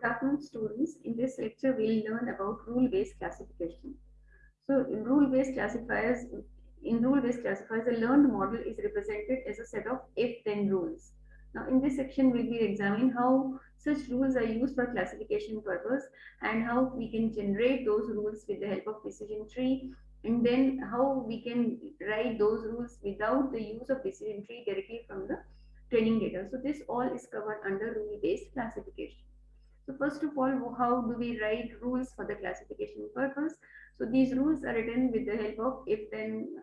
Good afternoon, students. In this lecture, we'll learn about rule-based classification. So, in rule-based classifiers, in rule-based classifiers, a learned model is represented as a set of if-then rules. Now, in this section, we will examine how such rules are used for classification purpose and how we can generate those rules with the help of decision tree and then how we can write those rules without the use of decision tree directly from the training data. So this all is covered under rule-based classification. So first of all, how do we write rules for the classification purpose? So these rules are written with the help of if-then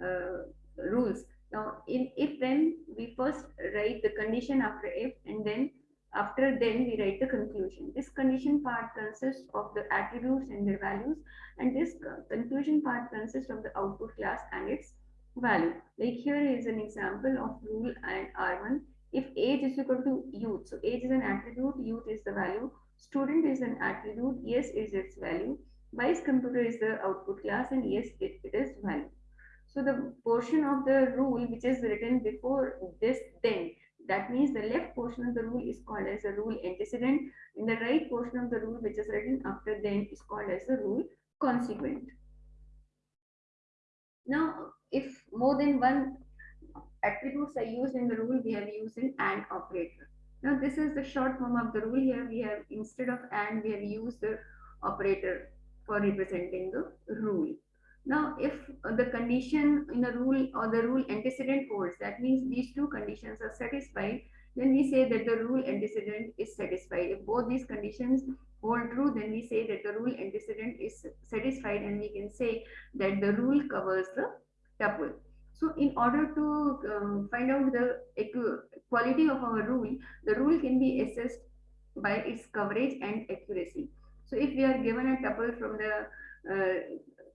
uh, rules. Now, in if-then, we first write the condition after if, and then after then we write the conclusion. This condition part consists of the attributes and their values, and this conclusion part consists of the output class and its value. Like here is an example of rule and R1 if age is equal to youth, so age is an attribute, youth is the value, student is an attribute, yes is its value, buys computer is the output class and yes it, it is value. So the portion of the rule which is written before this then, that means the left portion of the rule is called as a rule antecedent and the right portion of the rule which is written after then is called as the rule consequent. Now, if more than one attributes are used in the rule, we have used an AND operator. Now this is the short form of the rule here. We have instead of AND, we have used the operator for representing the rule. Now if the condition in a rule or the rule antecedent holds, that means these two conditions are satisfied, then we say that the rule antecedent is satisfied. If both these conditions hold true, then we say that the rule antecedent is satisfied and we can say that the rule covers the tuple. So in order to um, find out the quality of our rule, the rule can be assessed by its coverage and accuracy. So if we are given a tuple from the uh,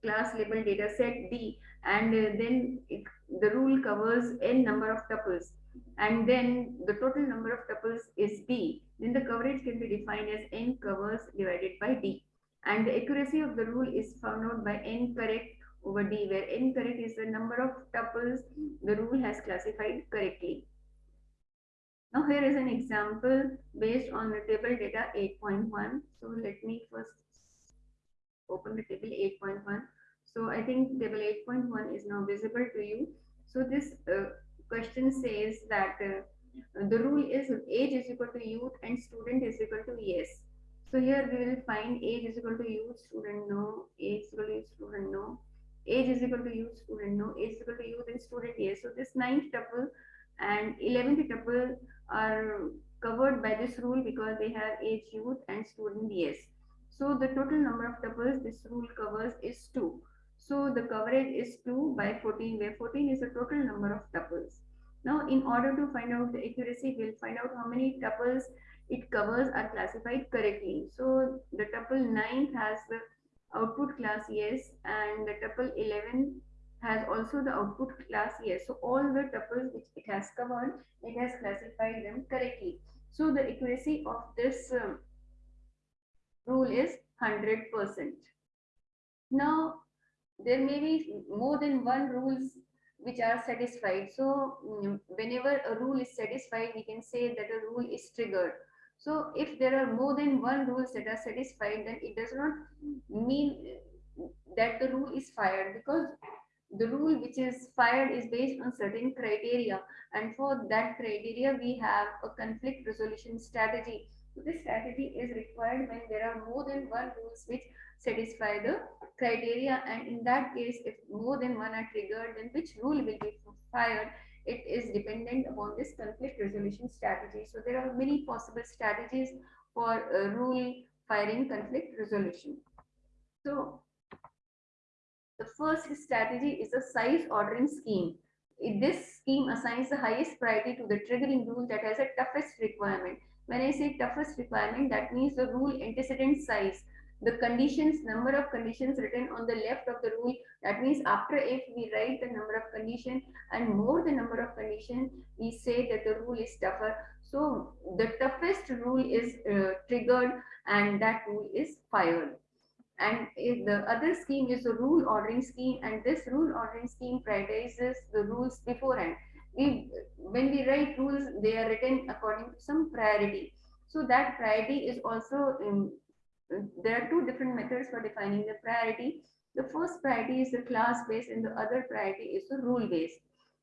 class label data set D and uh, then it, the rule covers n number of tuples and then the total number of tuples is B, then the coverage can be defined as n covers divided by D. And the accuracy of the rule is found out by n correct over D where n correct is the number of tuples the rule has classified correctly. Now here is an example based on the table data 8.1. So let me first open the table 8.1. So I think table 8.1 is now visible to you. So this uh, question says that uh, the rule is age is equal to youth and student is equal to yes. So here we will find age is equal to youth, student no, age is equal to student no, age is equal to youth student no age is equal to youth and student yes. So this ninth tuple and 11th tuple are covered by this rule because they have age youth and student yes. So the total number of tuples this rule covers is 2 so the coverage is 2 by 14 where 14 is the total number of tuples. Now in order to find out the accuracy we'll find out how many tuples it covers are classified correctly. So the tuple 9th has the output class yes and the tuple 11 has also the output class yes. So all the tuples which it has covered it has classified them correctly. So the accuracy of this um, rule is 100 percent. Now there may be more than one rules which are satisfied. So mm, whenever a rule is satisfied we can say that a rule is triggered so if there are more than one rules that are satisfied, then it does not mean that the rule is fired because the rule which is fired is based on certain criteria. And for that criteria we have a conflict resolution strategy. So this strategy is required when there are more than one rules which satisfy the criteria. And in that case if more than one are triggered then which rule will be fired it is dependent upon this conflict resolution strategy. So there are many possible strategies for uh, rule firing conflict resolution. So the first strategy is a size ordering scheme. This scheme assigns the highest priority to the triggering rule that has a toughest requirement. When I say toughest requirement, that means the rule antecedent size the conditions, number of conditions written on the left of the rule. That means after if we write the number of condition and more the number of condition, we say that the rule is tougher. So the toughest rule is uh, triggered and that rule is fired. And the other scheme is the rule ordering scheme and this rule ordering scheme prioritizes the rules beforehand. We, when we write rules, they are written according to some priority So that priority is also, um, there are two different methods for defining the priority. The first priority is the class-based and the other priority is the rule-based.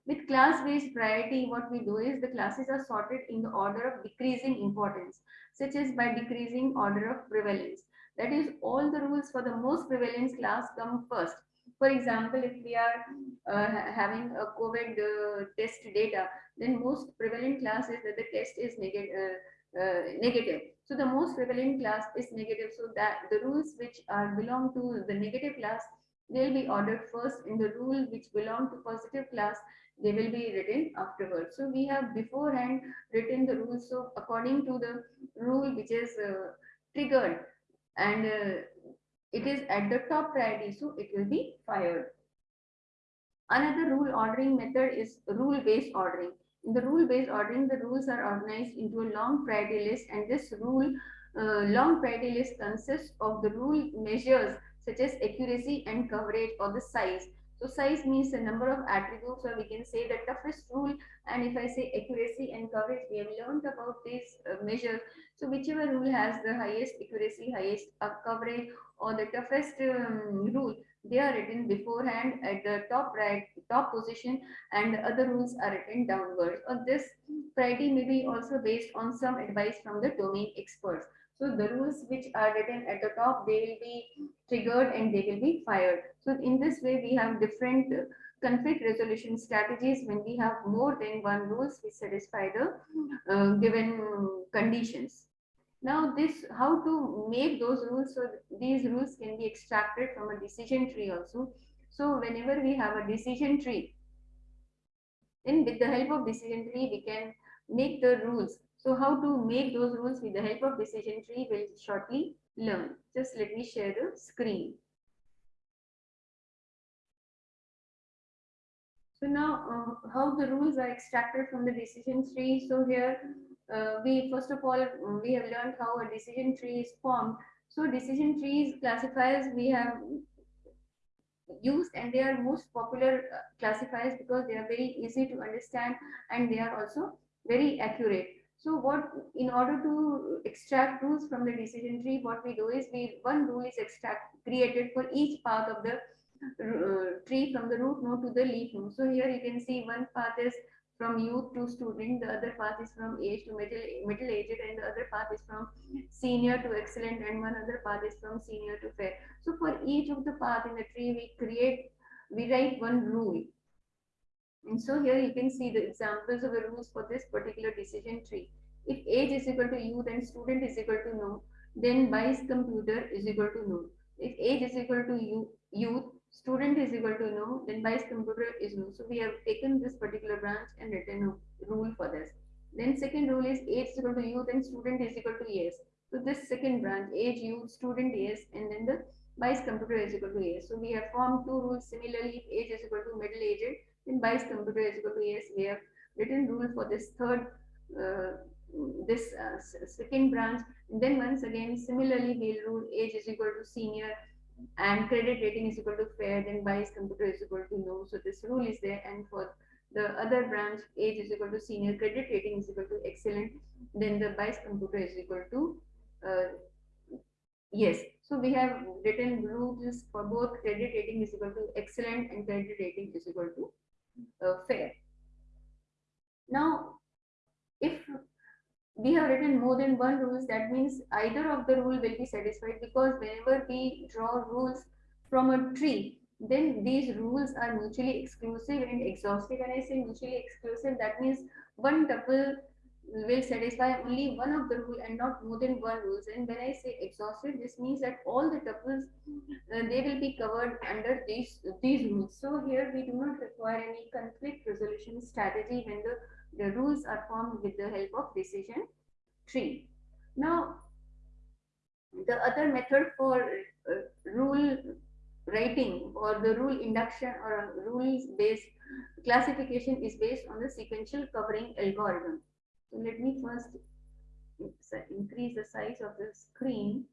With class-based priority, what we do is the classes are sorted in the order of decreasing importance, such as by decreasing order of prevalence. That is, all the rules for the most prevalence class come first. For example, if we are uh, having a COVID uh, test data, then most prevalent class is that the test is negative. Uh, uh, negative. So the most prevalent class is negative. So that the rules which are belong to the negative class, they'll be ordered first. In the rule which belong to positive class, they will be written afterwards. So we have beforehand written the rules. So according to the rule which is uh, triggered and uh, it is at the top priority, so it will be fired. Another rule ordering method is rule-based ordering. In the rule-based ordering, the rules are organized into a long priority list and this rule uh, long priority list consists of the rule measures such as accuracy and coverage or the size. So size means the number of attributes or we can say the toughest rule and if I say accuracy and coverage, we have learned about these uh, measures. So whichever rule has the highest accuracy, highest coverage or the toughest um, rule, they are written beforehand at the top right, top position and the other rules are written downwards. Or this priority may be also based on some advice from the domain experts. So the rules which are written at the top, they will be triggered and they will be fired. So in this way, we have different conflict resolution strategies when we have more than one rules which satisfy the uh, given conditions. Now this, how to make those rules, so these rules can be extracted from a decision tree also. So whenever we have a decision tree, then with the help of decision tree, we can make the rules. So how to make those rules with the help of decision tree, we'll shortly learn. Just let me share the screen. So now uh, how the rules are extracted from the decision tree. So here uh, we first of all we have learned how a decision tree is formed. So decision trees classifiers we have used and they are most popular uh, classifiers because they are very easy to understand and they are also very accurate. So what in order to extract rules from the decision tree what we do is we one rule is extract created for each path of the uh, tree from the root node to the leaf node. So here you can see one path is from youth to student, the other path is from age to middle, middle aged, and the other path is from senior to excellent, and one other path is from senior to fair. So for each of the path in the tree, we create, we write one rule. And so here you can see the examples of the rules for this particular decision tree. If age is equal to youth and student is equal to no, then buys computer is equal to no. If age is equal to you, youth, student is equal to no, then buys computer is no. So we have taken this particular branch and written a rule for this. Then second rule is age is equal to youth and student is equal to yes. So this second branch, age, youth, student, yes, and then the buys computer is equal to yes. So we have formed two rules similarly, if age is equal to middle aged, then buys computer is equal to yes. We have written rule for this third, uh, this uh, second branch. And then once again, similarly, we'll rule age is equal to senior, and credit rating is equal to fair, then buys computer is equal to no. So this rule is there. And for the other branch, age is equal to senior, credit rating is equal to excellent, then the buys computer is equal to uh, yes. So we have written rules for both credit rating is equal to excellent and credit rating is equal to uh, fair. Now, if we have written more than one rules that means either of the rule will be satisfied because whenever we draw rules from a tree then these rules are mutually exclusive and exhaustive when i say mutually exclusive that means one tuple will satisfy only one of the rule and not more than one rules. And when i say exhaustive this means that all the tuples uh, they will be covered under these these rules. So here we do not require any conflict resolution strategy when the the rules are formed with the help of decision tree. Now, the other method for uh, rule writing or the rule induction or rules based classification is based on the sequential covering algorithm. So let me first increase the size of the screen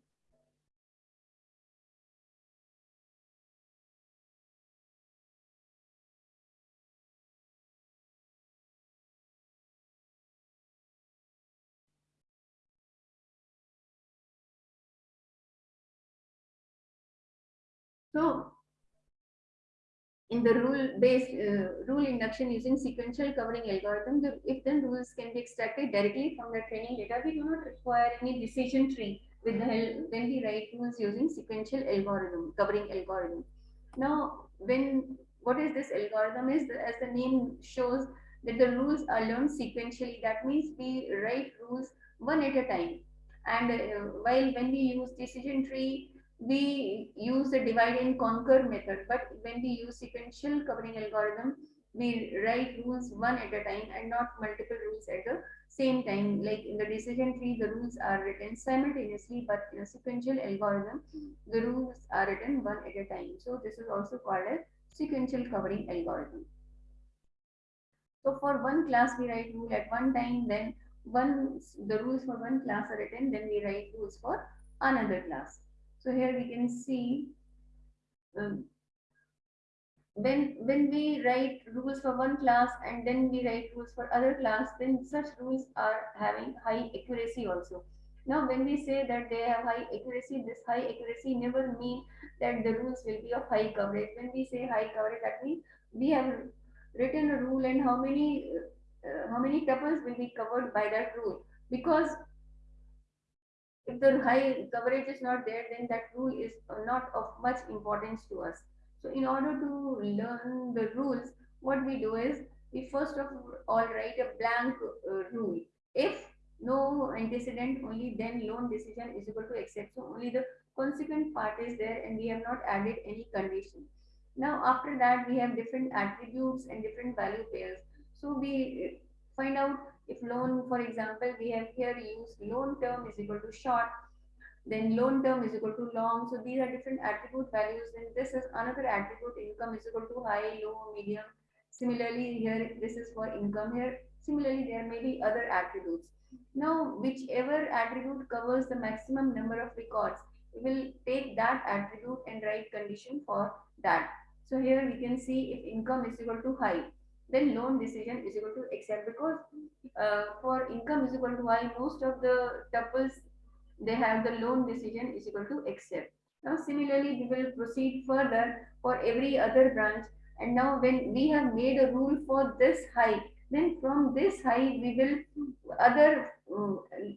So in the rule-based uh, rule induction using sequential covering algorithm, the if then rules can be extracted directly from the training data, we do not require any decision tree with the help when we write rules using sequential algorithm, covering algorithm. Now, when what is this algorithm is, as the name shows, that the rules are learned sequentially. That means we write rules one at a time. And uh, while when we use decision tree, we use the divide and conquer method. But when we use sequential covering algorithm, we write rules one at a time and not multiple rules at the same time. Like in the decision tree, the rules are written simultaneously, but in a sequential algorithm, the rules are written one at a time. So this is also called a sequential covering algorithm. So for one class, we write rule at one time, then once the rules for one class are written, then we write rules for another class. So here we can see um, when when we write rules for one class and then we write rules for other class, then such rules are having high accuracy also. Now, when we say that they have high accuracy, this high accuracy never mean that the rules will be of high coverage. When we say high coverage, that means we have written a rule and how many uh, how many tuples will be covered by that rule. Because if the high coverage is not there, then that rule is not of much importance to us. So in order to learn the rules, what we do is we first of all write a blank uh, rule. If no antecedent, only then loan decision is equal to accept. So only the consequent part is there and we have not added any condition. Now after that we have different attributes and different value pairs. So we find out if loan, for example, we have here used loan term is equal to short, then loan term is equal to long. So these are different attribute values. Then this is another attribute income is equal to high, low, medium. Similarly, here this is for income here. Similarly, there may be other attributes. Now, whichever attribute covers the maximum number of records, we will take that attribute and write condition for that. So here we can see if income is equal to high, then loan decision is equal to accept because uh, for income is equal to high, most of the tuples they have the loan decision is equal to accept. Now similarly we will proceed further for every other branch. And now when we have made a rule for this high then from this high we will other uh,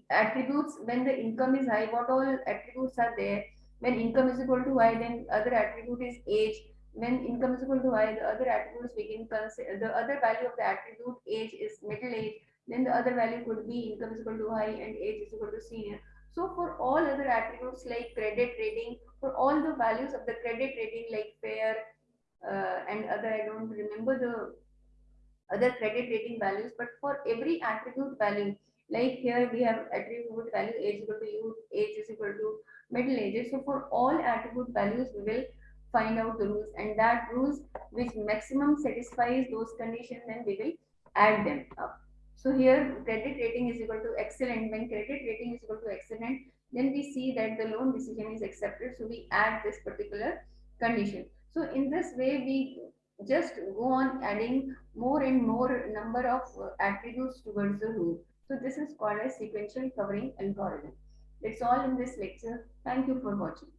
attributes when the income is high what all attributes are there? When income is equal to high then other attribute is age when income is equal to high, the other attributes consider, the other value of the attribute age is middle age, then the other value could be income is equal to high and age is equal to senior. So for all other attributes like credit rating, for all the values of the credit rating like fair uh, and other, I don't remember the other credit rating values, but for every attribute value, like here we have attribute value age equal to youth, age is equal to middle age. So for all attribute values, we will find out the rules and that rules which maximum satisfies those conditions then we will add them up. So here credit rating is equal to excellent. When credit rating is equal to excellent, then we see that the loan decision is accepted. So we add this particular condition. So in this way, we just go on adding more and more number of uh, attributes towards the rule. So this is called a sequential covering algorithm. That's all in this lecture. Thank you for watching.